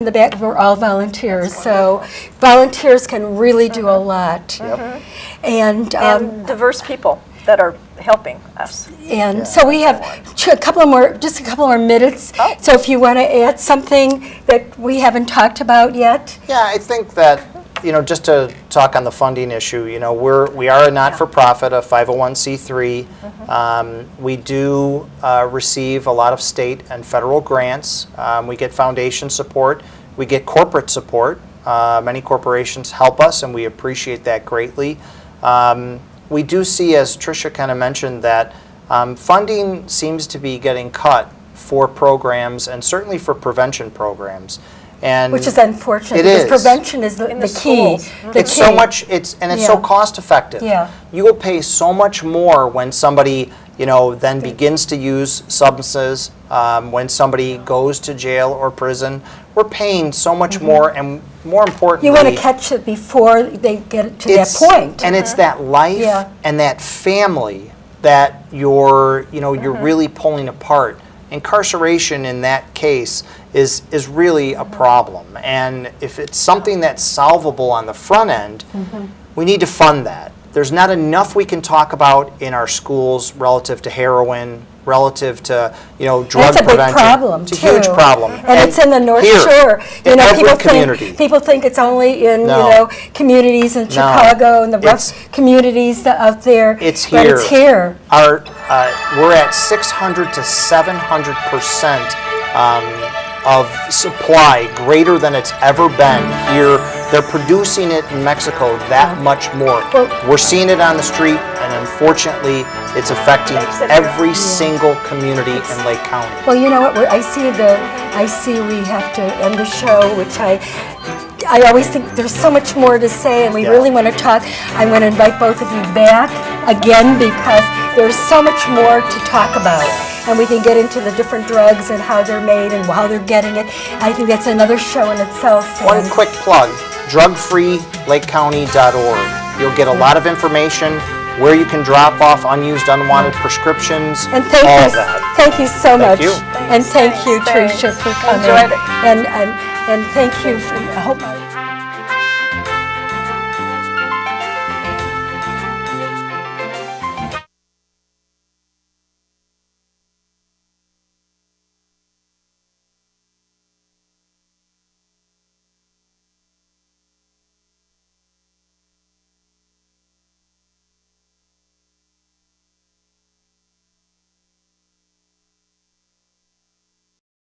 in the back, we're all volunteers, so volunteers can really do a lot. And, um, And diverse people that are helping us. and so we have a couple of more, just a couple more minutes. Oh. So if you want to add something that we haven't talked about yet? Yeah, I think that, you know, just to talk on the funding issue, you know, we're, we are a not-for-profit, a 501c3. Um, We do uh, receive a lot of state and federal grants. Um, We get foundation support. We get corporate support. Uh, Many corporations help us, and we appreciate that greatly. Um, We do see, as Tricia kind of mentioned, that um, funding seems to be getting cut for programs, and certainly for prevention programs. And Which is unfortunate, It because is. prevention is the In the the key. schools. the It's so much, it's, and it's so cost effective. Yeah. You will pay so much more when somebody, you know, then begins to use substances, um, when somebody goes to jail or prison. We're paying so much more, and more importantly. Mm-hmm. You want to catch it before they get to that it's- point. And it's that life Yeah. and that family that you're, you know, you're really pulling apart. Incarceration in that case is, is really a problem. And if it's something that's solvable on the front end, mm-hmm. we need to fund that. There's not enough we can talk about in our schools relative to heroin, relative to, you know, drug That's a big prevention. problem, It's a too. huge problem. And it's in the North here, Shore. You know, people community. think, people think it's only in, you know, communities in Chicago and the rough It's- communities out there. It's But here. it's here. Our, uh, we're at 600 to 700 percent um, of supply, greater than it's ever been here. They're producing it in Mexico that much more. We're seeing it on the street, and unfortunately, it's affecting every single community in Lake County. Well, you know what, we're- I see the, I see we have to end the show, which I, I always think there's so much more to say, and we Yeah. really want to talk. I want to invite both of you back again, because there's so much more to talk about. And we can get into the different drugs and how they're made and how they're getting it. I think that's another show in itself. One and- quick plug, drugfreelakecounty.org. You'll get a lot of information, where you can drop off unused, unwanted prescriptions, And thank all you, of that. thank you so much. you. And thank you, Thanks. Tricia, for coming. Enjoyed it. And, and, and thank you, for- I hope.